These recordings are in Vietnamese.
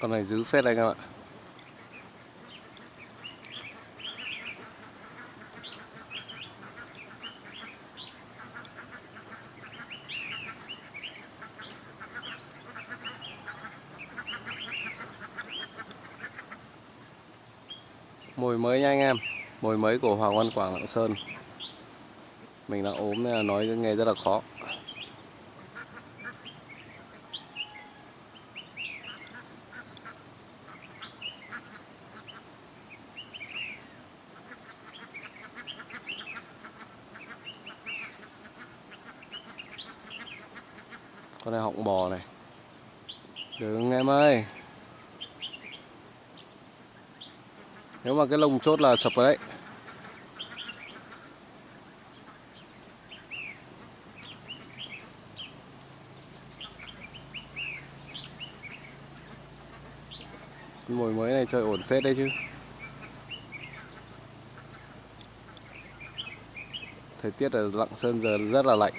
Con này giữ phết anh em ạ. Mồi mới nha anh em. Mồi mới của Hoàng Văn Quảng Lạng Sơn. Mình đang ốm nên là nói nghe rất là khó. Con này họng bò này. Đừng em ơi. Nếu mà cái lồng chốt là sập rồi đấy. Mồi mới này chơi ổn phết đấy chứ. Thời tiết ở Lạng Sơn giờ rất là lạnh.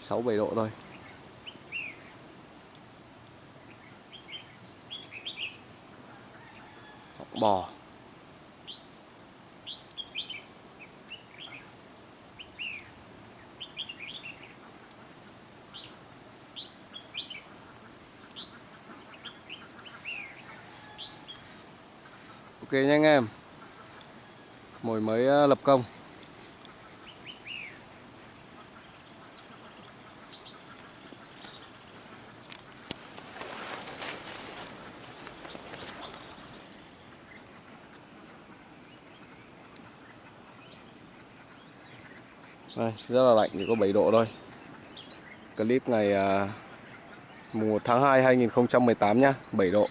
6-7 độ thôi. Bò. Ok nha anh em. Mồi mới ờ, lập công. Đây, rất là lạnh, chỉ có 7 độ thôi. Clip ngày à, mùng 1 tháng 2 2018 nhá 7 độ.